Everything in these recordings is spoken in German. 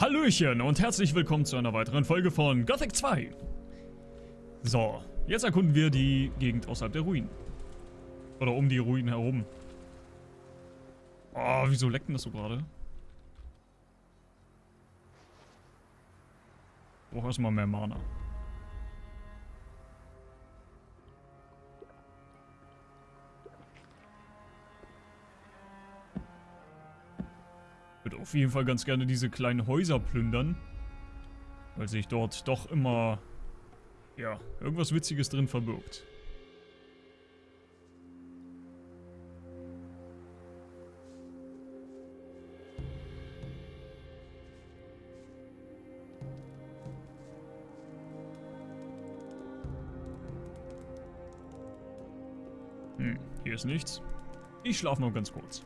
Hallöchen und herzlich willkommen zu einer weiteren Folge von Gothic 2. So, jetzt erkunden wir die Gegend außerhalb der Ruinen. Oder um die Ruinen herum. Oh, wieso leckt denn das so gerade? Brauch erstmal mehr Mana. Würde auf jeden Fall ganz gerne diese kleinen Häuser plündern. Weil sich dort doch immer, ja, irgendwas Witziges drin verbirgt. Hm, hier ist nichts. Ich schlafe noch ganz kurz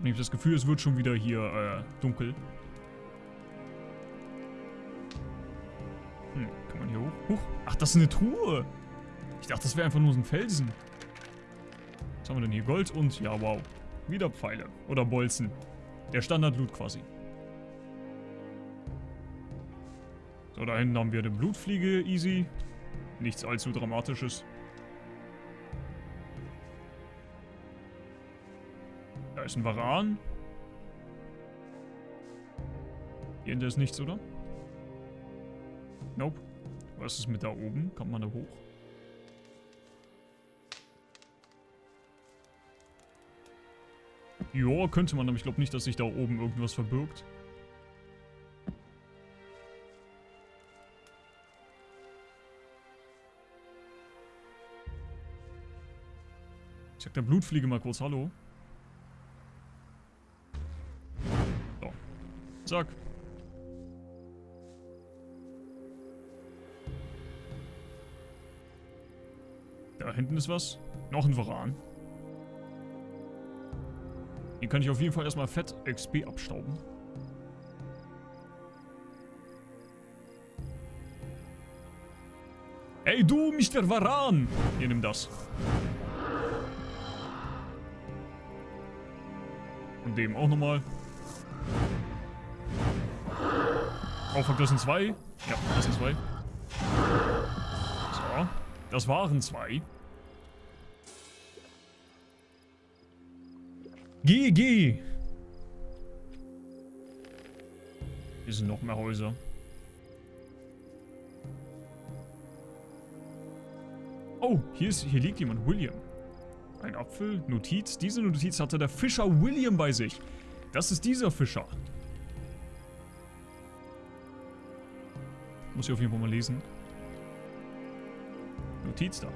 habe nämlich das Gefühl, es wird schon wieder hier äh, dunkel. Hm, kann man hier hoch? Huch. Ach, das ist eine Truhe. Ich dachte, das wäre einfach nur so ein Felsen. Was haben wir denn hier? Gold und, ja, wow. Wieder Pfeile. Oder Bolzen. Der Standard-Loot quasi. So, da hinten haben wir eine Blutfliege. Easy. Nichts allzu Dramatisches. Ist ein Varan. Hier hinter ist nichts, oder? Nope. Was ist mit da oben? Kommt man da hoch? Ja, könnte man, aber ich glaube nicht, dass sich da oben irgendwas verbirgt. Ich sag der Blutfliege mal kurz Hallo. Zack. Da hinten ist was. Noch ein Varan. Hier kann ich auf jeden Fall erstmal fett XP abstauben. Ey du, Mr. Varan! Hier, nimm das. Und dem auch nochmal. Das sind zwei. Ja, das sind zwei. So. Das waren zwei. GG. Hier sind noch mehr Häuser. Oh, hier, ist, hier liegt jemand. William. Ein Apfel. Notiz. Diese Notiz hatte der Fischer William bei sich. Das ist dieser Fischer. Muss ich auf jeden Fall mal lesen. Notiz da.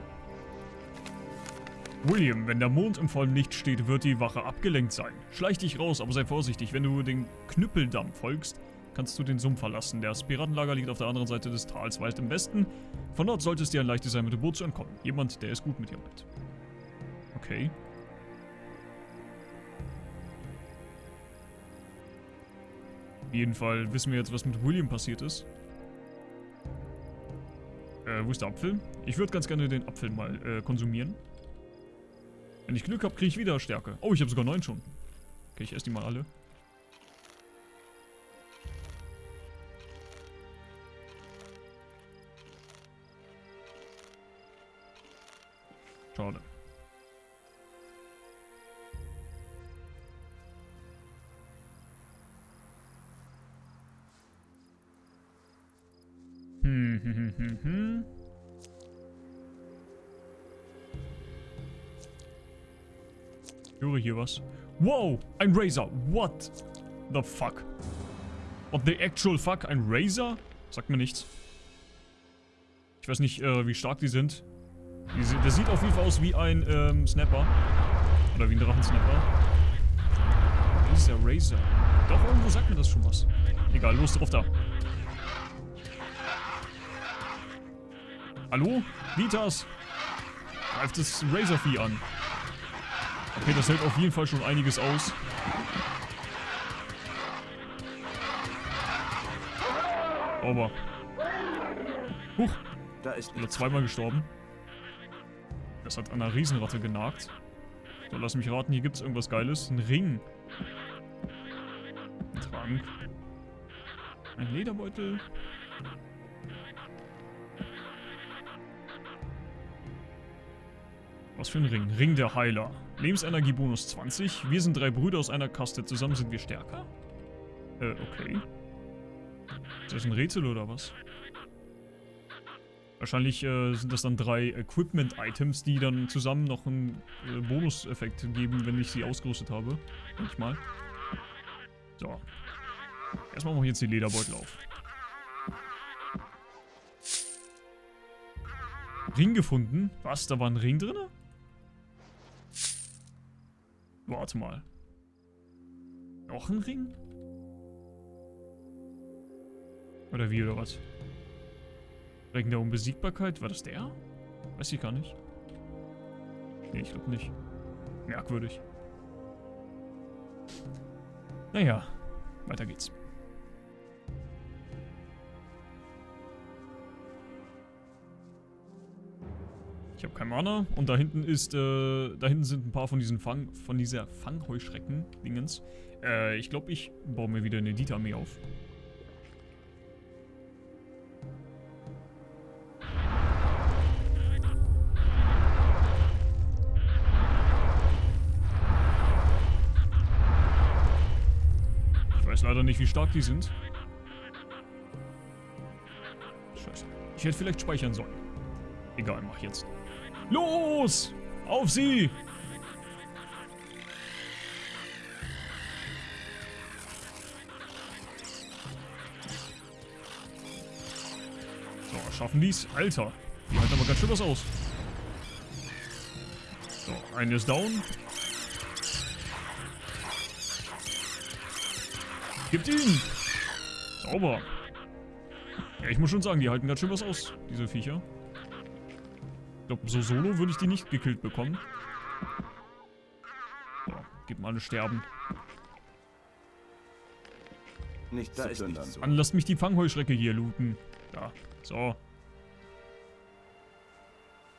William, wenn der Mond im vollen Licht steht, wird die Wache abgelenkt sein. Schleich dich raus, aber sei vorsichtig. Wenn du den Knüppeldamm folgst, kannst du den Sumpf verlassen. Das Piratenlager liegt auf der anderen Seite des Tals, weit im Westen. Von dort sollte es dir ein leichtes sein, mit dem Boot zu entkommen. Jemand, der es gut mit dir meint. Okay. Auf jeden Fall wissen wir jetzt, was mit William passiert ist. Äh, wo ist der Apfel? Ich würde ganz gerne den Apfel mal äh, konsumieren. Wenn ich Glück habe, kriege ich wieder Stärke. Oh, ich habe sogar neun schon. Okay, ich esse die mal alle. Schade. Höre hier was. Wow, ein Razor. What the fuck? What the actual fuck? Ein Razor? Sagt mir nichts. Ich weiß nicht, äh, wie stark die sind. Die, der sieht auf jeden Fall aus wie ein ähm, Snapper. Oder wie ein Drachensnapper. Razor, Razor. Doch, irgendwo sagt mir das schon was. Egal, los drauf da. Hallo? Vitas! Greift das Razorvieh an. Okay, das hält auf jeden Fall schon einiges aus. Aber. Huch. Da ist nur zweimal gestorben. Das hat an einer Riesenratte genagt. So, lass mich raten, hier gibt es irgendwas Geiles. Ein Ring. Trank. Ein Lederbeutel. Was für ein Ring? Ring der Heiler. Lebensenergiebonus 20. Wir sind drei Brüder aus einer Kaste. Zusammen sind wir stärker? Äh, okay. Ist das ein Rätsel oder was? Wahrscheinlich äh, sind das dann drei Equipment-Items, die dann zusammen noch einen äh, Bonuseffekt geben, wenn ich sie ausgerüstet habe. Manchmal. So. Erstmal mache ich jetzt die Lederbeutel auf. Ring gefunden? Was? Da war ein Ring drin? Warte mal. Noch ein Ring? Oder wie, oder was? Ring der Unbesiegbarkeit? War das der? Weiß ich gar nicht. Nee, ich glaube nicht. Merkwürdig. Naja, weiter geht's. Ich habe kein Mana. Und da hinten ist, äh, da hinten sind ein paar von diesen Fang, von dieser Fangheuschrecken-Dingens. Äh, ich glaube, ich baue mir wieder eine Elite-Armee auf. Ich weiß leider nicht, wie stark die sind. Scheiße. Ich hätte vielleicht speichern sollen. Egal, mach jetzt. Los! Auf sie! So, schaffen die's? Alter, die halten aber ganz schön was aus. So, eine ist down. Gibt ihn! Sauber. Ja, ich muss schon sagen, die halten ganz schön was aus, diese Viecher. Ich glaube, so solo würde ich die nicht gekillt bekommen. So, gib mal eine Sterben. Nicht da ist plündern. Dann lasst mich die Fangheuschrecke hier looten. Da, so.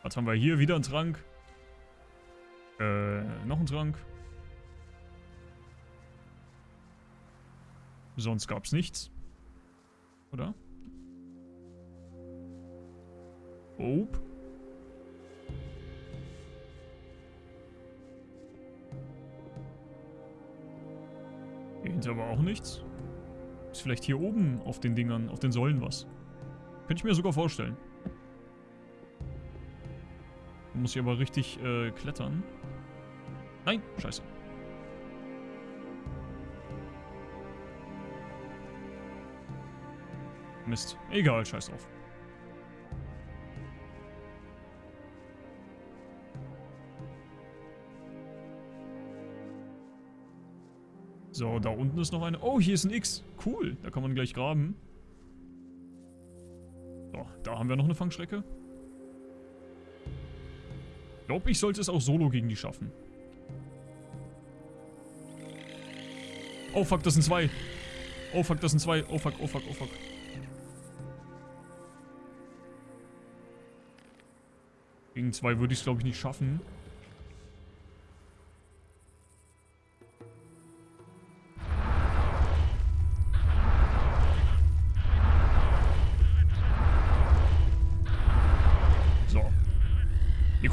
Was haben wir hier? Wieder ein Trank. Äh, noch ein Trank. Sonst gab's nichts. Oder? Ope. Hinter aber auch nichts. Ist vielleicht hier oben auf den Dingern, auf den Säulen was. Könnte ich mir sogar vorstellen. Muss ich aber richtig äh, klettern. Nein, scheiße. Mist. Egal, scheiß drauf. So, da unten ist noch eine. Oh, hier ist ein X. Cool, da kann man gleich graben. So, da haben wir noch eine Fangschrecke. Ich glaube, ich sollte es auch solo gegen die schaffen. Oh fuck, das sind zwei. Oh fuck, das sind zwei. Oh fuck, oh fuck, oh fuck. Gegen zwei würde ich es, glaube ich, nicht schaffen.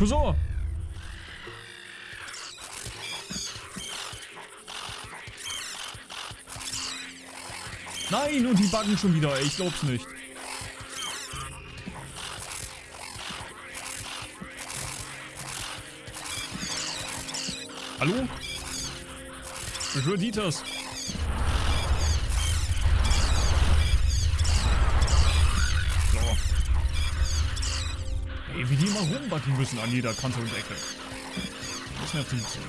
Cousin! Nein, und die buggen schon wieder. Ich glaub's nicht. Hallo? Beschwör Dieters. Rumbacken müssen an jeder Kante und Ecke. Das nervt ein bisschen.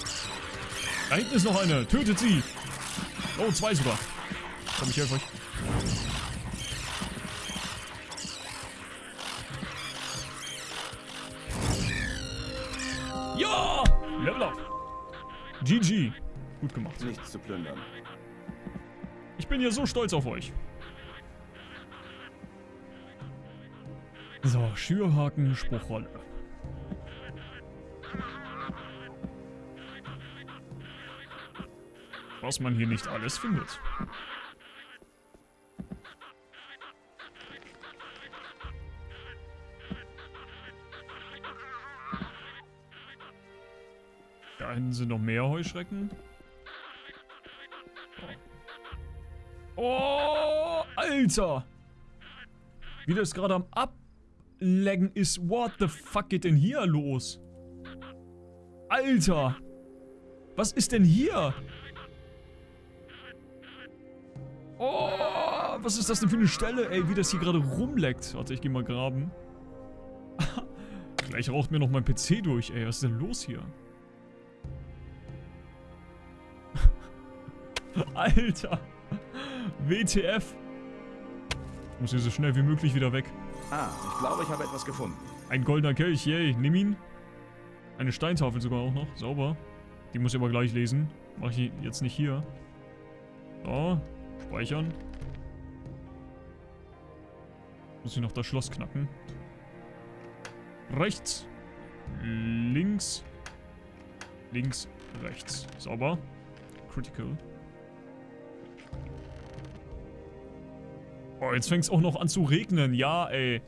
Da hinten ist noch eine. Tötet sie. Oh, zwei sogar. Komm, ich helfe euch. Ja! Level up. GG. Gut gemacht. Nichts zu plündern. Ich bin hier so stolz auf euch. So, Schürhaken, Spruchrolle. was man hier nicht alles findet. Da hinten sind noch mehr Heuschrecken. Oh, Alter! Wie das gerade am Ablegen ist. What the fuck geht denn hier los? Alter! Was ist denn hier? Oh, was ist das denn für eine Stelle, ey, wie das hier gerade rumleckt. Warte, ich geh mal graben. Gleich raucht mir noch mein PC durch, ey. Was ist denn los hier? Alter! WTF! Ich muss hier so schnell wie möglich wieder weg. Ah, ich glaube, ich habe etwas gefunden. Ein goldener Kelch, yay. Nimm ihn. Eine Steintafel sogar auch noch. Sauber. Die muss ich aber gleich lesen. Mache ich jetzt nicht hier. So. Speichern. Muss ich noch das Schloss knacken. Rechts. Links. Links. Rechts. Sauber. Critical. Oh, jetzt fängt es auch noch an zu regnen. Ja, ey.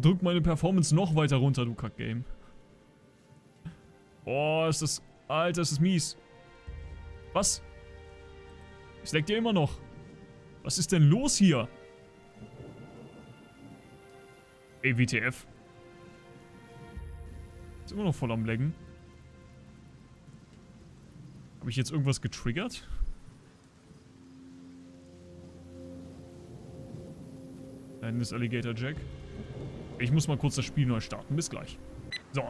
Drück meine Performance noch weiter runter, du Kackgame. Oh, ist das... Alter, ist das mies. Was? Es leckt ja immer noch. Was ist denn los hier? Ey, WTF. Ist immer noch voll am Laggen. Habe ich jetzt irgendwas getriggert? Da hinten ist Alligator Jack. Ich muss mal kurz das Spiel neu starten. Bis gleich. So.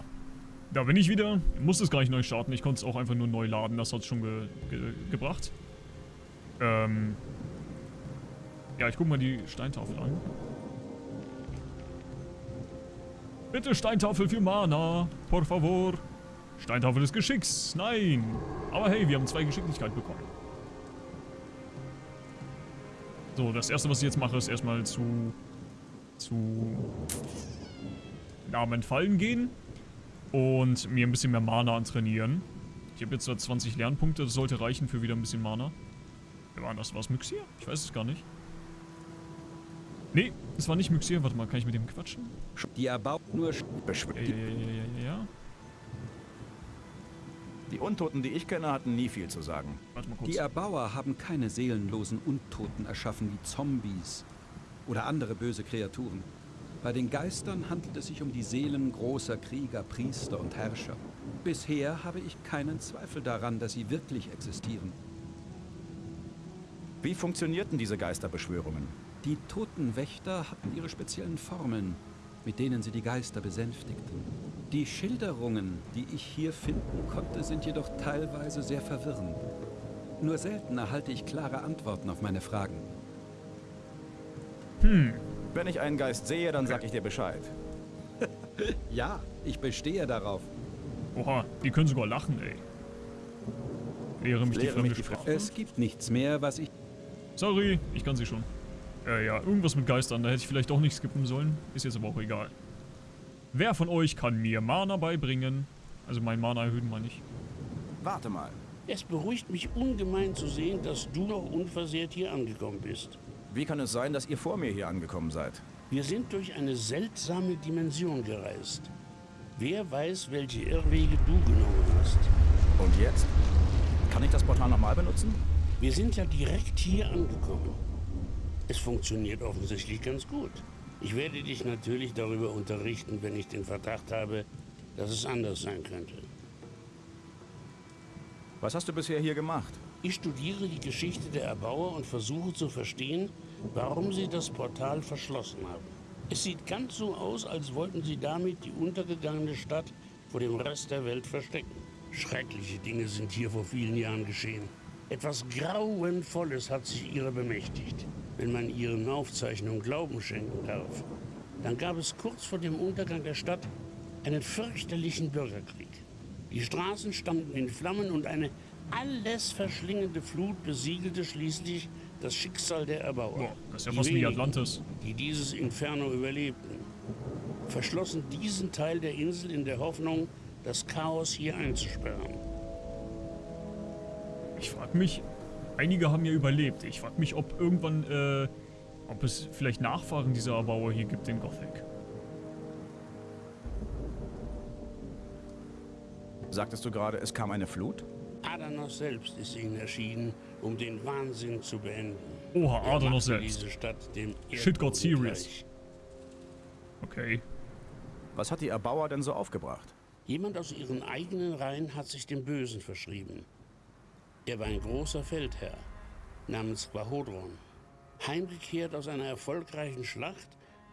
Da bin ich wieder. Ich muss es gar nicht neu starten. Ich konnte es auch einfach nur neu laden. Das hat es schon ge ge gebracht. Ähm. Ja, ich gucke mal die Steintafel an. Bitte Steintafel für Mana. Por favor. Steintafel des Geschicks. Nein. Aber hey, wir haben zwei Geschicklichkeit bekommen. So, das erste, was ich jetzt mache, ist erstmal zu... zu... Namen Fallen gehen. Und mir ein bisschen mehr Mana antrainieren. Ich habe jetzt so 20 Lernpunkte, das sollte reichen für wieder ein bisschen Mana. Wer war das? War es Myxir? Ich weiß es gar nicht. Nee, es war nicht Myxir. Warte mal, kann ich mit dem quatschen? Die erbaut nur... Ja, ja, ja, ja, ja, ja. Die Untoten, die ich kenne, hatten nie viel zu sagen. Warte mal kurz. Die Erbauer haben keine seelenlosen Untoten erschaffen wie Zombies oder andere böse Kreaturen. Bei den Geistern handelt es sich um die Seelen großer Krieger, Priester und Herrscher. Bisher habe ich keinen Zweifel daran, dass sie wirklich existieren. Wie funktionierten diese Geisterbeschwörungen? Die Totenwächter hatten ihre speziellen Formeln, mit denen sie die Geister besänftigten. Die Schilderungen, die ich hier finden konnte, sind jedoch teilweise sehr verwirrend. Nur selten erhalte ich klare Antworten auf meine Fragen. Hm. Wenn ich einen Geist sehe, dann sag ich dir Bescheid. Ja, ich bestehe darauf. Oha, die können sogar lachen, ey. Lehre mich die fremde mich Sprache. Es gibt nichts mehr, was ich... Sorry, ich kann sie schon. Äh, ja, irgendwas mit Geistern, da hätte ich vielleicht auch nicht skippen sollen. Ist jetzt aber auch egal. Wer von euch kann mir Mana beibringen? Also mein Mana erhöhen meine ich. Warte mal. Es beruhigt mich ungemein zu sehen, dass du noch unversehrt hier angekommen bist. Wie kann es sein, dass ihr vor mir hier angekommen seid? Wir sind durch eine seltsame Dimension gereist. Wer weiß, welche Irrwege du genommen hast. Und jetzt? Kann ich das Portal nochmal benutzen? Wir sind ja direkt hier angekommen. Es funktioniert offensichtlich ganz gut. Ich werde dich natürlich darüber unterrichten, wenn ich den Verdacht habe, dass es anders sein könnte. Was hast du bisher hier gemacht? Ich studiere die Geschichte der Erbauer und versuche zu verstehen, warum sie das Portal verschlossen haben. Es sieht ganz so aus, als wollten sie damit die untergegangene Stadt vor dem Rest der Welt verstecken. Schreckliche Dinge sind hier vor vielen Jahren geschehen. Etwas Grauenvolles hat sich ihrer bemächtigt, wenn man ihren Aufzeichnungen Glauben schenken darf. Dann gab es kurz vor dem Untergang der Stadt einen fürchterlichen Bürgerkrieg. Die Straßen standen in Flammen und eine alles verschlingende Flut besiegelte schließlich das Schicksal der Erbauer. Boah, das ist ja Die fast wie Atlantis. Die dieses Inferno überlebten, verschlossen diesen Teil der Insel in der Hoffnung, das Chaos hier einzusperren. Ich frag mich, einige haben ja überlebt. Ich frag mich, ob irgendwann, äh, ob es vielleicht Nachfahren dieser Erbauer hier gibt in Gothic. Sagtest du gerade, es kam eine Flut? Adanos selbst ist ihnen erschienen, um den Wahnsinn zu beenden. Oha, Er Adanos selbst. diese Stadt dem Shit got Erdboden serious. Okay. Was hat die Erbauer denn so aufgebracht? Jemand aus ihren eigenen Reihen hat sich dem Bösen verschrieben. Er war ein großer Feldherr namens Quahodron. Heimgekehrt aus einer erfolgreichen Schlacht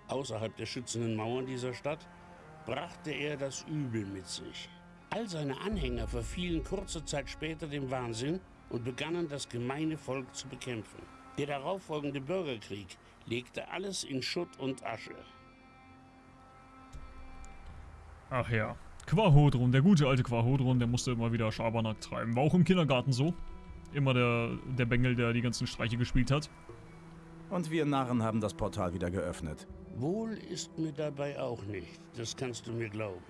außerhalb der schützenden Mauern dieser Stadt, brachte er das Übel mit sich. All seine Anhänger verfielen kurze Zeit später dem Wahnsinn und begannen das gemeine Volk zu bekämpfen. Der darauffolgende Bürgerkrieg legte alles in Schutt und Asche. Ach ja. Quahodron, der gute alte Quahodron, der musste immer wieder Schabernack treiben. War auch im Kindergarten so. Immer der, der Bengel, der die ganzen Streiche gespielt hat. Und wir Narren haben das Portal wieder geöffnet. Wohl ist mir dabei auch nicht, das kannst du mir glauben.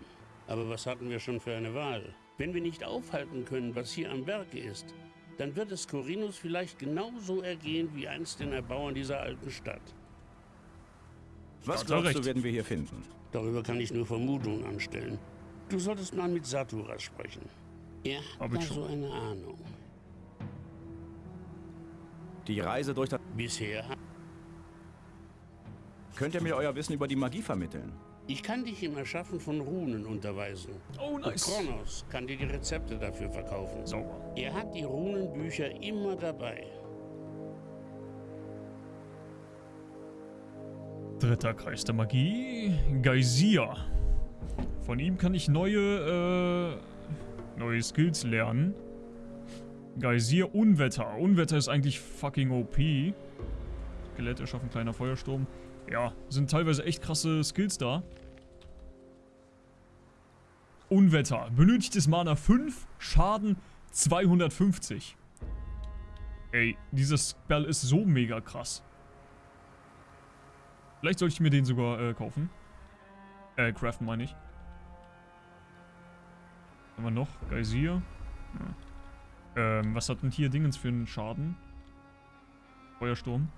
Aber was hatten wir schon für eine Wahl? Wenn wir nicht aufhalten können, was hier am Werke ist, dann wird es Corinus vielleicht genauso ergehen wie einst den Erbauern dieser alten Stadt. Was glaubst du, werden wir hier finden? Darüber kann ich nur Vermutungen anstellen. Du solltest mal mit Saturas sprechen. Er Hab hat ich da schon. so eine Ahnung. Die Reise durch das... Bisher Könnt ihr mir euer Wissen über die Magie vermitteln? ich kann dich im Erschaffen von Runen unterweisen. Oh, Und nice. Kronos kann dir die Rezepte dafür verkaufen. Sauber. Er hat die Runenbücher immer dabei. Dritter Kreis der Magie. Geysir. Von ihm kann ich neue, äh, neue Skills lernen. Geysir Unwetter. Unwetter ist eigentlich fucking OP. Skelett erschaffen, kleiner Feuersturm. Ja, sind teilweise echt krasse Skills da. Unwetter. Benötigtes Mana 5, Schaden 250. Ey, dieses Spell ist so mega krass. Vielleicht sollte ich mir den sogar äh, kaufen. Äh, craften meine ich. Was haben wir noch? Geysir. Ja. Ähm, was hat denn hier Dingens für einen Schaden? Feuersturm.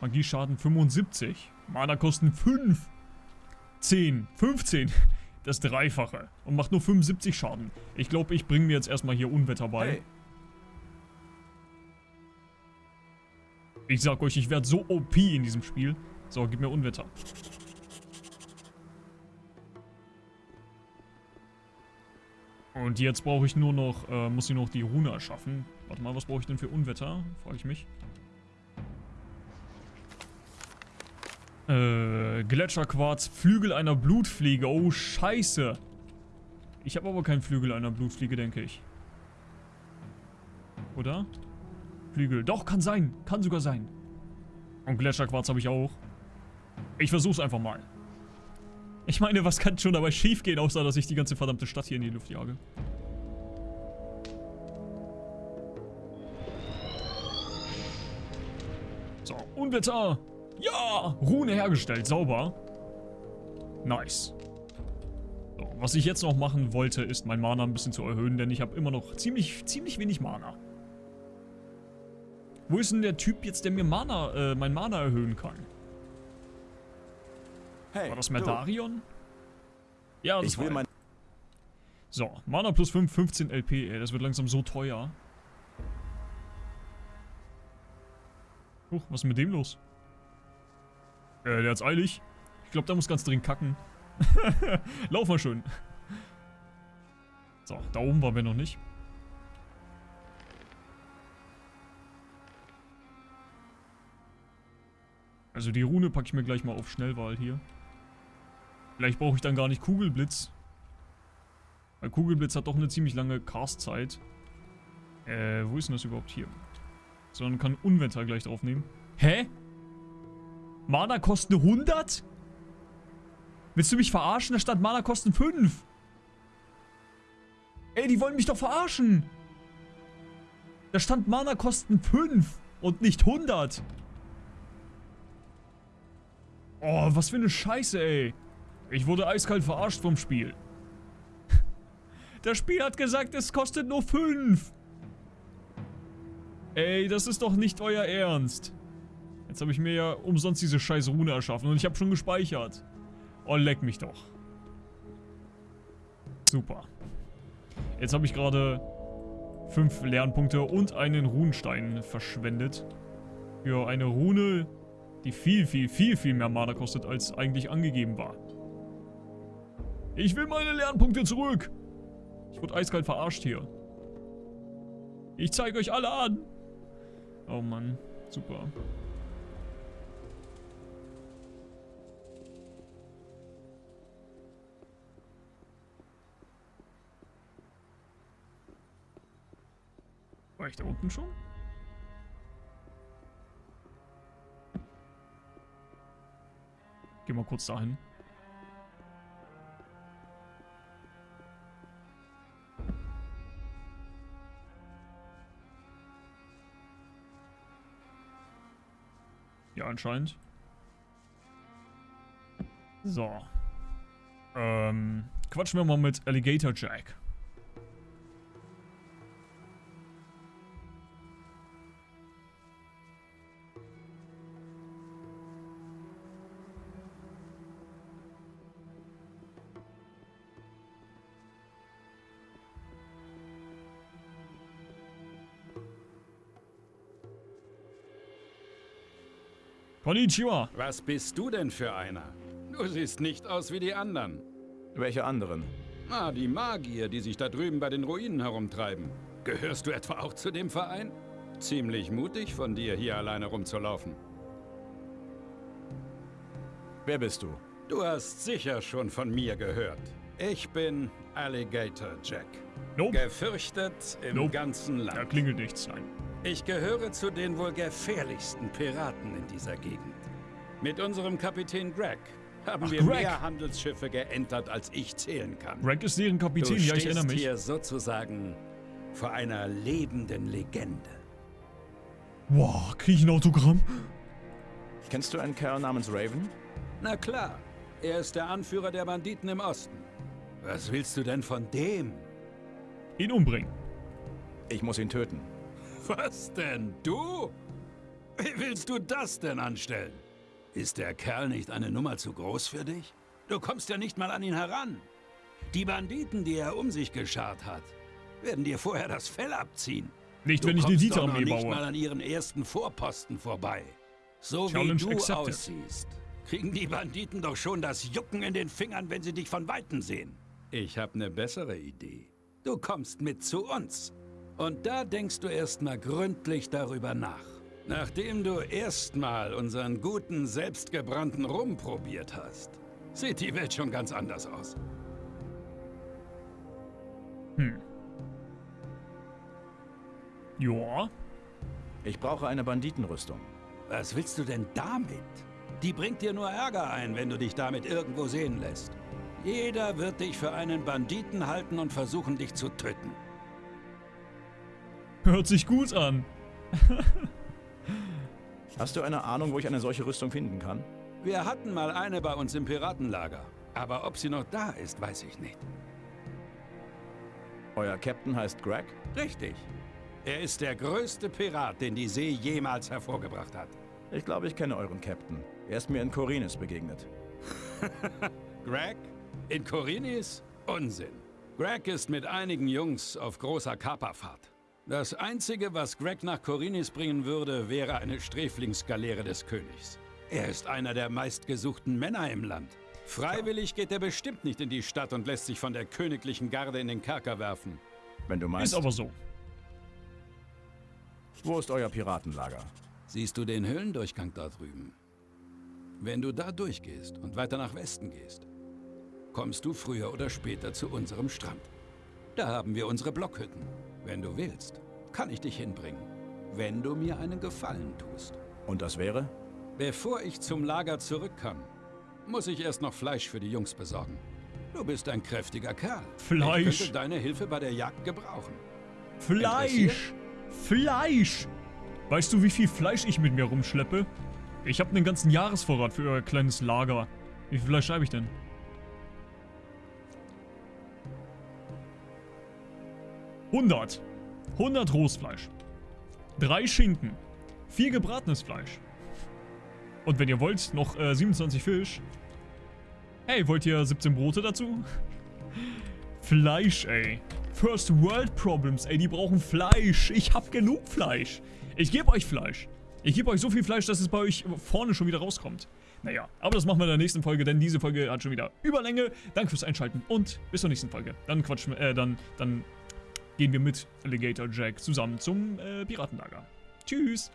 Magieschaden 75. Mana-Kosten 5. 10. 15. Das Dreifache. Und macht nur 75 Schaden. Ich glaube, ich bringe mir jetzt erstmal hier Unwetter bei. Hey, Ich sag euch, ich werde so OP in diesem Spiel. So, gib mir Unwetter. Und jetzt brauche ich nur noch, äh, muss ich noch die Rune erschaffen. Warte mal, was brauche ich denn für Unwetter? Frage ich mich. Äh, Gletscherquarz, Flügel einer Blutfliege. Oh, scheiße. Ich habe aber keinen Flügel einer Blutfliege, denke ich. Oder? Flügel. Doch, kann sein. Kann sogar sein. Und Gletscherquarz habe ich auch. Ich versuch's einfach mal. Ich meine, was kann schon dabei schiefgehen, außer dass ich die ganze verdammte Stadt hier in die Luft jage? So, Unwetter. Ja, Rune hergestellt, sauber. Nice. So, was ich jetzt noch machen wollte, ist mein Mana ein bisschen zu erhöhen, denn ich habe immer noch ziemlich, ziemlich wenig Mana. Wo ist denn der Typ jetzt, der mir Mana, äh, mein Mana erhöhen kann? Hey, War das du. Merdarion? Ja, das Ich will war mein... So, Mana plus 5, 15 LP, ey, das wird langsam so teuer. Huch, was ist mit dem los? Äh, der hat's eilig. Ich glaube, der muss ganz dringend kacken. Lauf mal schön. So, da oben waren wir noch nicht. Also die Rune packe ich mir gleich mal auf Schnellwahl hier. Vielleicht brauche ich dann gar nicht Kugelblitz. Weil Kugelblitz hat doch eine ziemlich lange Cast-Zeit. Äh, wo ist denn das überhaupt hier? Sondern kann Unwetter gleich draufnehmen. Hä? Mana kosten 100? Willst du mich verarschen? Da stand Mana kosten 5. Ey, die wollen mich doch verarschen. Da stand Mana kosten 5 und nicht 100. Oh, was für eine Scheiße, ey. Ich wurde eiskalt verarscht vom Spiel. Das Spiel hat gesagt, es kostet nur 5. Ey, das ist doch nicht euer Ernst. Jetzt habe ich mir ja umsonst diese scheiß Rune erschaffen und ich habe schon gespeichert. Oh, leck mich doch. Super. Jetzt habe ich gerade fünf Lernpunkte und einen Runenstein verschwendet. Für eine Rune, die viel, viel, viel, viel mehr Mana kostet, als eigentlich angegeben war. Ich will meine Lernpunkte zurück! Ich wurde eiskalt verarscht hier. Ich zeige euch alle an! Oh Mann, super. War ich da unten schon? Geh mal kurz dahin. Anscheinend. So. Ähm, quatschen wir mal mit Alligator Jack. Konnichiwa. Was bist du denn für einer? Du siehst nicht aus wie die anderen. Welche anderen? Ah, die Magier, die sich da drüben bei den Ruinen herumtreiben. Gehörst du etwa auch zu dem Verein? Ziemlich mutig von dir, hier alleine rumzulaufen. Wer bist du? Du hast sicher schon von mir gehört. Ich bin Alligator Jack. Nope. Gefürchtet im Nope. ganzen Da Land. klingelt nichts, nein. Ich gehöre zu den wohl gefährlichsten Piraten in dieser Gegend. Mit unserem Kapitän Greg haben Ach, wir Greg. mehr Handelsschiffe geentert, als ich zählen kann. Greg ist deren Du Kapitän, ja, ich erinnere mich. hier sozusagen vor einer lebenden Legende. Wow, krieg ich ein Autogramm? Kennst du einen Kerl namens Raven? Na klar, er ist der Anführer der Banditen im Osten. Was willst du denn von dem? Ihn umbringen. Ich muss ihn töten. Was denn? Du? Wie willst du das denn anstellen? Ist der Kerl nicht eine Nummer zu groß für dich? Du kommst ja nicht mal an ihn heran. Die Banditen, die er um sich geschart hat, werden dir vorher das Fell abziehen. Nicht, Du wenn ich eine Dieter-Armee nicht mal baue. an ihren ersten Vorposten vorbei. So Challenge wie du accepted. aussiehst, kriegen die Banditen doch schon das Jucken in den Fingern, wenn sie dich von Weitem sehen. Ich habe eine bessere Idee. Du kommst mit zu uns. Und da denkst du erstmal gründlich darüber nach. Nachdem du erstmal unseren guten, selbstgebrannten Rum probiert hast, sieht die Welt schon ganz anders aus. Ja. Ich brauche eine Banditenrüstung. Was willst du denn damit? Die bringt dir nur Ärger ein, wenn du dich damit irgendwo sehen lässt. Jeder wird dich für einen Banditen halten und versuchen, dich zu töten. Hört sich gut an. Hast du eine Ahnung, wo ich eine solche Rüstung finden kann? Wir hatten mal eine bei uns im Piratenlager. Aber ob sie noch da ist, weiß ich nicht. Euer Captain heißt Greg? Richtig. Er ist der größte Pirat, den die See jemals hervorgebracht hat. Ich glaube, ich kenne euren Captain. Er ist mir in Korinis begegnet. Greg? In Korinis? Unsinn. Greg ist mit einigen Jungs auf großer Kaperfahrt. Das Einzige, was Greg nach Korinis bringen würde, wäre eine Sträflingsgaleere des Königs. Er ist einer der meistgesuchten Männer im Land. Freiwillig geht er bestimmt nicht in die Stadt und lässt sich von der königlichen Garde in den Kerker werfen. Wenn du meinst. Ist aber so. Wo ist euer Piratenlager? Siehst du den Höhlendurchgang da drüben? Wenn du da durchgehst und weiter nach Westen gehst, kommst du früher oder später zu unserem Strand. Da haben wir unsere Blockhütten. Wenn du willst, kann ich dich hinbringen. Wenn du mir einen Gefallen tust. Und das wäre? Bevor ich zum Lager zurück kann, muss ich erst noch Fleisch für die Jungs besorgen. Du bist ein kräftiger Kerl. Ich Fleisch. könnte deine Hilfe bei der Jagd gebrauchen. Fleisch. Fleisch. Weißt du, wie viel Fleisch ich mit mir rumschleppe? Ich habe einen ganzen Jahresvorrat für euer kleines Lager. Wie viel Fleisch habe ich denn? Hundert. 100 Rohstfleisch. Drei Schinken. Vier gebratenes Fleisch. Und wenn ihr wollt, noch äh, 27 Fisch. Hey, wollt ihr 17 Brote dazu? Fleisch, ey. First World Problems, ey, die brauchen Fleisch. Ich hab genug Fleisch. Ich gebe euch Fleisch. Ich gebe euch so viel Fleisch, dass es bei euch vorne schon wieder rauskommt. Naja, aber das machen wir in der nächsten Folge, denn diese Folge hat schon wieder Überlänge. Danke fürs Einschalten und bis zur nächsten Folge. Dann quatschen wir, äh, dann, dann gehen wir mit Alligator Jack zusammen zum äh, Piratenlager. Tschüss.